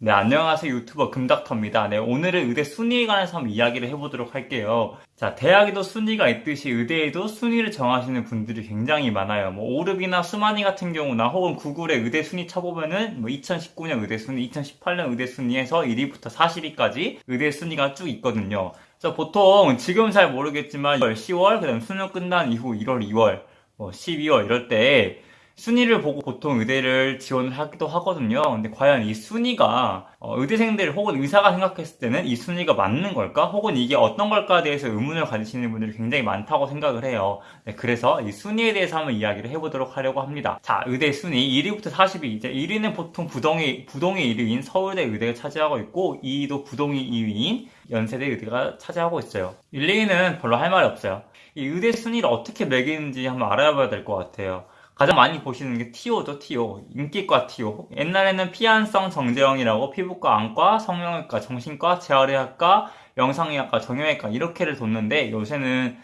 네, 안녕하세요. 유튜버 금닥터입니다. 네, 오늘은 의대 순위에 관해서 한번 이야기를 해보도록 할게요. 자, 대학에도 순위가 있듯이 의대에도 순위를 정하시는 분들이 굉장히 많아요. 뭐, 오르비나 수마니 같은 경우나 혹은 구글의 의대 순위 쳐보면은 뭐 2019년 의대 순위, 2018년 의대 순위에서 1위부터 40위까지 의대 순위가 쭉 있거든요. 그래서 보통 지금 잘 모르겠지만 10월, 그 다음 수능 끝난 이후 1월, 2월, 뭐 12월 이럴 때 순위를 보고 보통 의대를 지원을 하기도 하거든요. 근데 과연 이 순위가 어, 의대생들 혹은 의사가 생각했을 때는 이 순위가 맞는 걸까? 혹은 이게 어떤 걸까에 대해서 의문을 가지시는 분들이 굉장히 많다고 생각을 해요. 네, 그래서 이 순위에 대해서 한번 이야기를 해보도록 하려고 합니다. 자, 의대 순위 1위부터 40위. 이제 1위는 보통 부동의 부동의 1위인 서울대 의대가 차지하고 있고 2위도 부동의 2위인 연세대 의대가 차지하고 있어요. 1, 2위는 별로 할 말이 없어요. 이 의대 순위를 어떻게 매기는지 한번 알아봐야 될 것 같아요. 가장 많이 보시는 게 TO죠, TO. 인기과 TO. 옛날에는 피한성 정재영이라고 피부과, 안과, 성형외과, 정신과, 재활의학과, 영상의학과, 정형외과 이렇게를 뒀는데 요새는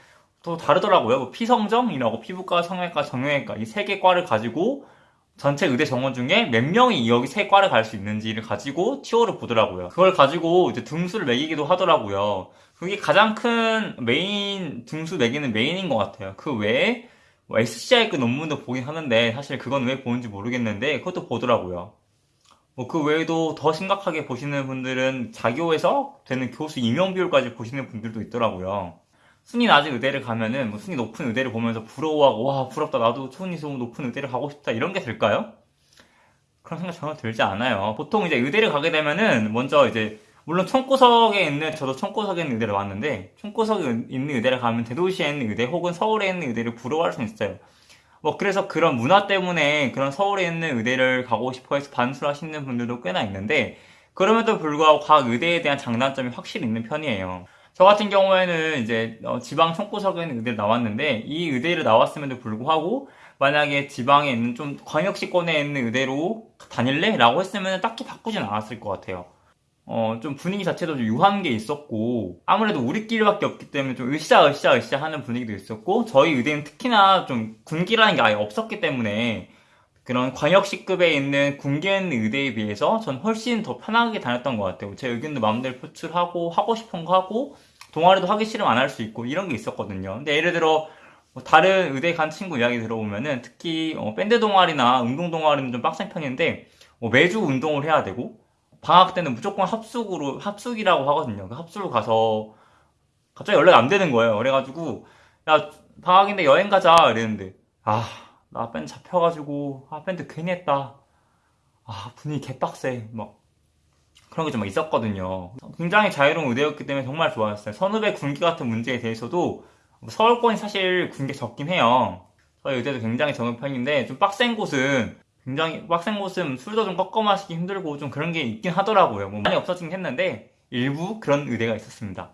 또 다르더라고요. 뭐 피성정이라고 피부과, 성형외과, 정형외과 이 세 개 과를 가지고 전체 의대 정원 중에 몇 명이 여기 세 과를 갈 수 있는지를 가지고 TO를 보더라고요. 그걸 가지고 이제 등수를 매기기도 하더라고요. 그게 가장 큰 메인, 등수 매기는 메인인 것 같아요. 그 외에 뭐 SCI급 논문도 보긴 하는데 사실 그건 왜 보는지 모르겠는데 그것도 보더라고요. 뭐 그 외에도 더 심각하게 보시는 분들은 자교에서 되는 교수 임용 비율까지 보시는 분들도 있더라고요. 순위 낮은 의대를 가면은 뭐 순위 높은 의대를 보면서 부러워하고 와 부럽다 나도 순위 높은 의대를 가고 싶다 이런 게 될까요? 그런 생각 전혀 들지 않아요. 보통 이제 의대를 가게 되면은 먼저 이제 물론 총구석에 있는 저도 총구석에 있는 의대를 왔는데 총구석에 있는 의대를 가면 대도시에 있는 의대 혹은 서울에 있는 의대를 부러워할 수 있어요. 뭐 그래서 그런 문화 때문에 그런 서울에 있는 의대를 가고 싶어 해서 반수하시는 분들도 꽤나 있는데 그럼에도 불구하고 각 의대에 대한 장단점이 확실히 있는 편이에요. 저 같은 경우에는 이제 어, 지방 총구석에 있는 의대를 나왔는데 이 의대를 나왔음에도 불구하고 만약에 지방에 있는 좀 광역시권에 있는 의대로 다닐래? 라고 했으면 딱히 바꾸진 않았을 것 같아요. 어, 좀 분위기 자체도 좀 유한 게 있었고, 아무래도 우리끼리밖에 없기 때문에 좀 으쌰 으쌰 으쌰 하는 분위기도 있었고, 저희 의대는 특히나 좀 군기라는 게 아예 없었기 때문에, 그런 광역시급에 있는 군계 있는 의대에 비해서 전 훨씬 더 편하게 다녔던 것 같아요. 제 의견도 마음대로 표출하고, 하고 싶은 거 하고, 동아리도 하기 싫으면 안 할 수 있고, 이런 게 있었거든요. 근데 예를 들어, 뭐 다른 의대 간 친구 이야기 들어보면은, 특히, 어, 밴드 동아리나 운동 동아리는 좀 빡센 편인데, 뭐 매주 운동을 해야 되고, 방학 때는 무조건 합숙으로 합숙이라고 하거든요. 그 합숙으로 가서 갑자기 연락이 안 되는 거예요. 그래가지고 야 방학인데 여행 가자 이랬는데 아나 밴드 잡혀가지고 아 밴드 괜히 했다. 아 분위기 개빡세 막 그런 게 좀 있었거든요. 굉장히 자유로운 의대였기 때문에 정말 좋아했어요. 선후배 군기 같은 문제에 대해서도 서울권이 사실 군기 적긴 해요. 저희 의대도 굉장히 적은 편인데 좀 빡센 곳은 굉장히 빡센 곳은 술도 좀 꺾어 마시기 힘들고 좀 그런 게 있긴 하더라고요. 뭐 많이 없어지긴 했는데 일부 그런 의대가 있었습니다.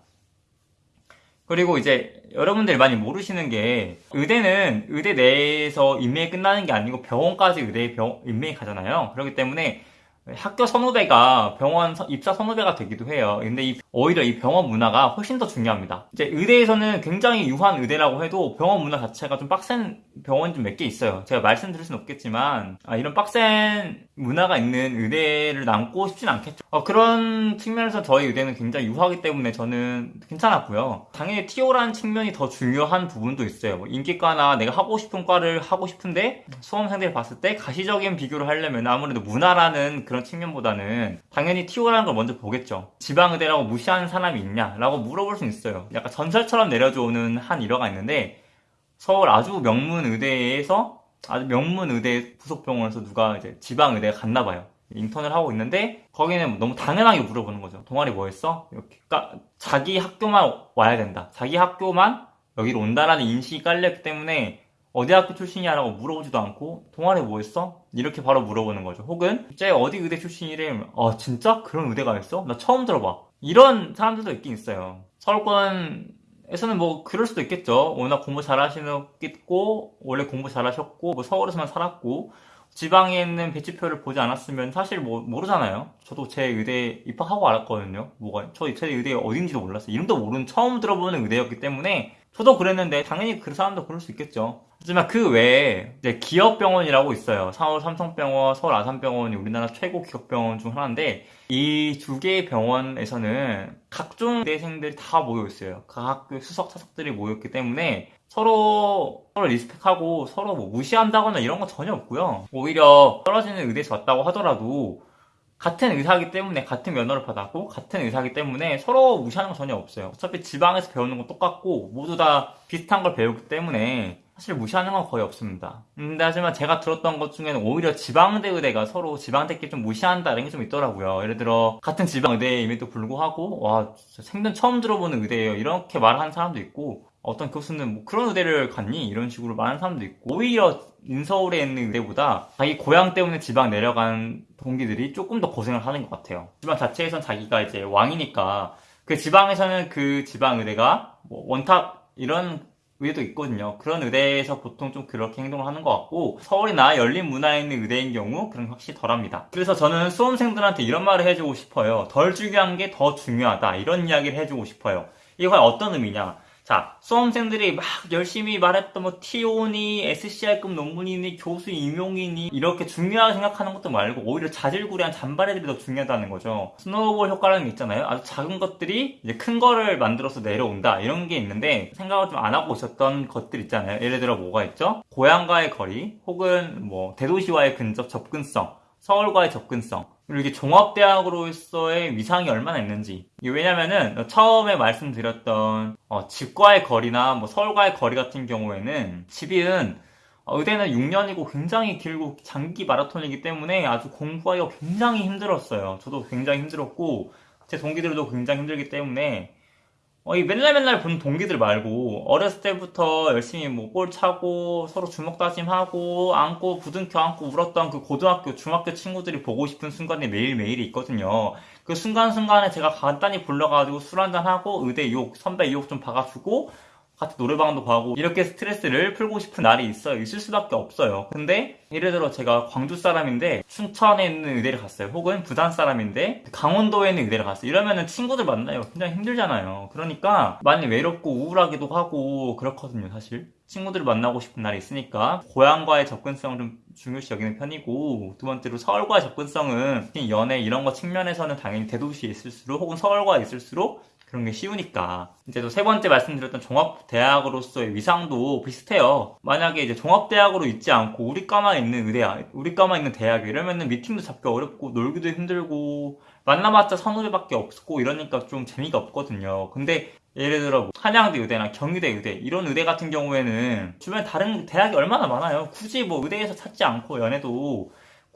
그리고 이제 여러분들이 많이 모르시는 게 의대는 의대 내에서 인맥이 끝나는 게 아니고 병원까지 의대에 병, 인맥이 가잖아요. 그렇기 때문에 학교 선후배가 병원 입사 선후배가 되기도 해요. 근데 이, 오히려 이 병원 문화가 훨씬 더 중요합니다. 이제 의대에서는 굉장히 유한 의대라고 해도 병원 문화 자체가 좀 빡센 병원이 좀 몇 개 있어요. 제가 말씀드릴 수는 없겠지만 아, 이런 빡센 문화가 있는 의대를 남고 싶진 않겠죠. 어, 그런 측면에서 저희 의대는 굉장히 유하기 때문에 저는 괜찮았고요. 당연히 TO라는 측면이 더 중요한 부분도 있어요. 뭐 인기과나 내가 하고 싶은 과를 하고 싶은데 수험생들 봤을 때 가시적인 비교를 하려면 아무래도 문화라는 그런 측면보다는 당연히 TO라는 걸 먼저 보겠죠. 지방의대라고 무시하는 사람이 있냐? 라고 물어볼 수 있어요. 약간 전설처럼 내려줘오는 한 일화가 있는데 서울 아주 명문 의대에서 아주 명문 의대 부속병원에서 누가 이제 지방 의대에 갔나 봐요. 인턴을 하고 있는데 거기는 너무 당연하게 물어보는 거죠. 동아리 뭐 했어? 이렇게. 그러니까 자기 학교만 와야 된다. 자기 학교만 여기로 온다라는 인식이 깔렸기 때문에 어디 학교 출신이냐라고 물어보지도 않고 동아리 뭐 했어? 이렇게 바로 물어보는 거죠. 혹은 쟤 어디 의대 출신이래? 아 진짜? 그런 의대가 있어? 나 처음 들어봐. 이런 사람들도 있긴 있어요. 서울권에서는 뭐 그럴 수도 있겠죠. 워낙 공부 잘하시겠고 원래 공부 잘하셨고 뭐 서울에서만 살았고 지방에 있는 배치표를 보지 않았으면 사실 뭐 모르잖아요. 저도 제 의대 입학하고 알았거든요. 뭐가 저 제 의대 어딘지도 몰랐어요. 이름도 모르는 처음 들어보는 의대였기 때문에 저도 그랬는데 당연히 그 사람도 그럴 수 있겠죠. 하지만 그 외에 이제 기업병원이라고 있어요. 서울 삼성병원, 서울 아산병원이 우리나라 최고 기업병원 중 하나인데 이 두 개의 병원에서는 각종 대생들이 다 모여 있어요. 각 학교 수석 차석들이 모였기 때문에 서로 서로 리스펙하고 서로 뭐 무시한다거나 이런 건 전혀 없고요. 오히려 떨어지는 의대에서 왔다고 하더라도 같은 의사이기 때문에 같은 면허를 받았고 같은 의사이기 때문에 서로 무시하는 건 전혀 없어요. 어차피 지방에서 배우는 건 똑같고 모두 다 비슷한 걸 배우기 때문에 사실 무시하는 건 거의 없습니다. 근데 하지만 제가 들었던 것 중에는 오히려 지방대 의대가 서로 지방대끼리 좀 무시한다 이런 게좀 있더라고요. 예를 들어 같은 지방의대임에도 불구하고 와 생전 처음 들어보는 의대예요. 이렇게 말하는 사람도 있고 어떤 교수는 뭐 그런 의대를 갔니? 이런 식으로 말하는 사람도 있고 오히려 인서울에 있는 의대보다 자기 고향 때문에 지방 내려간 동기들이 조금 더 고생을 하는 것 같아요. 지방 자체에선 자기가 이제 왕이니까 그 지방에서는 그 지방 의대가 뭐 one top 이런 의대도 있거든요. 그런 의대에서 보통 좀 그렇게 행동을 하는 것 같고 서울이나 열린 문화에 있는 의대인 경우 그런 게 확실히 덜합니다. 그래서 저는 수험생들한테 이런 말을 해주고 싶어요. 덜 중요한 게 더 중요하다. 이런 이야기를 해주고 싶어요. 이게 과연 어떤 의미냐? 자, 수험생들이 막 열심히 말했던 뭐 TO니 SCI급 논문이니 교수 임용이니 이렇게 중요하게 생각하는 것도 말고 오히려 자질구레한 잔바리들이 더 중요하다는 거죠. snowball 효과라는 게 있잖아요. 아주 작은 것들이 이제 큰 거를 만들어서 내려온다 이런 게 있는데 생각을 좀 안 하고 있었던 것들 있잖아요. 예를 들어 뭐가 있죠? 고향과의 거리 혹은 뭐 대도시와의 근접 접근성 서울과의 접근성 그리고 이게 종합대학으로서의 위상이 얼마나 있는지 왜냐면은 처음에 말씀드렸던 어, 집과의 거리나 뭐 서울과의 거리 같은 경우에는 집은 어, 의대는 6년이고 굉장히 길고 장기 마라톤이기 때문에 아주 공부하기가 굉장히 힘들었어요. 저도 굉장히 힘들었고 제 동기들도 굉장히 힘들기 때문에 어, 이 맨날 맨날 보는 동기들 말고 어렸을 때부터 열심히 뭐볼 차고 서로 주먹 다짐하고 안고 부둥켜 안고 울었던 그 고등학교 중학교 친구들이 보고 싶은 순간이 매일매일이 있거든요. 그 순간순간에 제가 간단히 불러가지고 술 한잔 하고 의대 욕 선배 욕 좀 박아주고 같이 노래방도 가고 이렇게 스트레스를 풀고 싶은 날이 있어요. 있을 수밖에 없어요. 근데 예를 들어 제가 광주 사람인데 춘천에 있는 의대를 갔어요. 혹은 부산 사람인데 강원도에 있는 의대를 갔어요. 이러면은 친구들 만나요. 굉장히 힘들잖아요. 그러니까 많이 외롭고 우울하기도 하고 그렇거든요, 사실. 친구들을 만나고 싶은 날이 있으니까 고향과의 접근성을 좀 중요시 여기는 편이고 두 번째로 서울과의 접근성은 연애 이런 거 측면에서는 당연히 대도시에 있을수록 혹은 서울과 있을수록 그런 게 쉬우니까. 이제 또 세 번째 말씀드렸던 종합대학으로서의 위상도 비슷해요. 만약에 이제 종합대학으로 있지 않고 우리 과만 있는 의대야, 우리 과만 있는 대학 이러면은 미팅도 잡기 어렵고 놀기도 힘들고 만나봤자 선후배밖에 없고 이러니까 좀 재미가 없거든요. 근데 예를 들어 뭐 한양대 의대나 경희대 의대 이런 의대 같은 경우에는 주변에 다른 대학이 얼마나 많아요. 굳이 뭐 의대에서 찾지 않고 연애도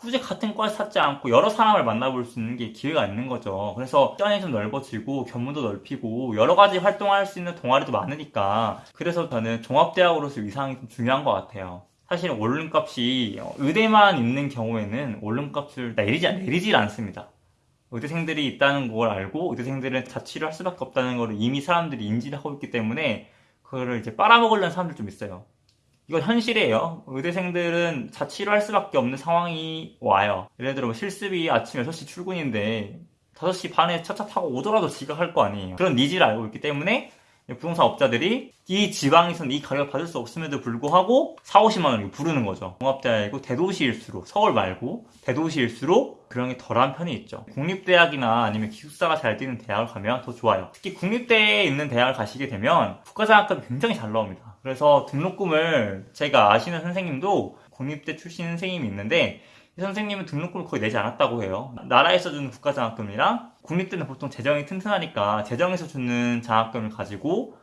굳이 같은 과를 찾지 않고 여러 사람을 만나볼 수 있는 게 기회가 있는 거죠. 그래서 시간이 좀 넓어지고 견문도 넓히고 여러 가지 활동할 수 있는 동아리도 많으니까 그래서 저는 종합대학으로서 위상이 좀 중요한 것 같아요. 사실 원룸값이 의대만 있는 경우에는 원룸값을 내리지, 내리질 않습니다. 의대생들이 있다는 걸 알고 의대생들은 자취를 할 수밖에 없다는 걸 이미 사람들이 인지를 하고 있기 때문에 그거를 이제 빨아먹으려는 사람들 좀 있어요. 이건 현실이에요. 의대생들은 자취를 할 수밖에 없는 상황이 와요. 예를 들어 뭐 실습이 아침 6시 출근인데 5시 반에 첫차 타고 오더라도 지각할 거 아니에요. 그런 needs를 알고 있기 때문에 부동산 업자들이 이 지방에서는 이 가격을 받을 수 없음에도 불구하고 4, 50만 원을 부르는 거죠. 종합대학이고 대도시일수록 서울 말고 대도시일수록 그런 게 덜한 편이 있죠. 국립대학이나 아니면 기숙사가 잘 되는 대학을 가면 더 좋아요. 특히 국립대에 있는 대학을 가시게 되면 국가장학금이 굉장히 잘 나옵니다. 그래서 등록금을 제가 아시는 선생님도 국립대 출신 선생님이 있는데 이 선생님은 등록금을 거의 내지 않았다고 해요. 나라에서 주는 국가장학금이랑 국립대는 보통 재정이 튼튼하니까 재정에서 주는 장학금을 가지고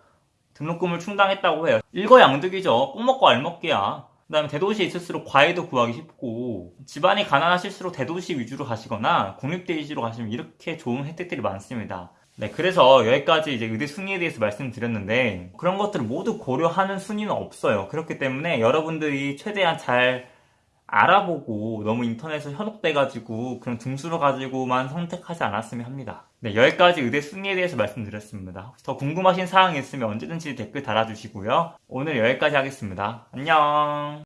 등록금을 충당했다고 해요. 일거양득이죠. 꼭 먹고 알먹기야. 그 다음에 대도시에 있을수록 과외도 구하기 쉽고 집안이 가난하실수록 대도시 위주로 가시거나 국립대 위주로 가시면 이렇게 좋은 혜택들이 많습니다. 네, 그래서 여기까지 이제 의대 순위에 대해서 말씀드렸는데 그런 것들을 모두 고려하는 순위는 없어요. 그렇기 때문에 여러분들이 최대한 잘 알아보고 너무 인터넷에 현혹돼가지고 그런 등수를 가지고만 선택하지 않았으면 합니다. 네, 여기까지 의대 순위에 대해서 말씀드렸습니다. 혹시 더 궁금하신 사항이 있으면 언제든지 댓글 달아주시고요. 오늘 여기까지 하겠습니다. 안녕!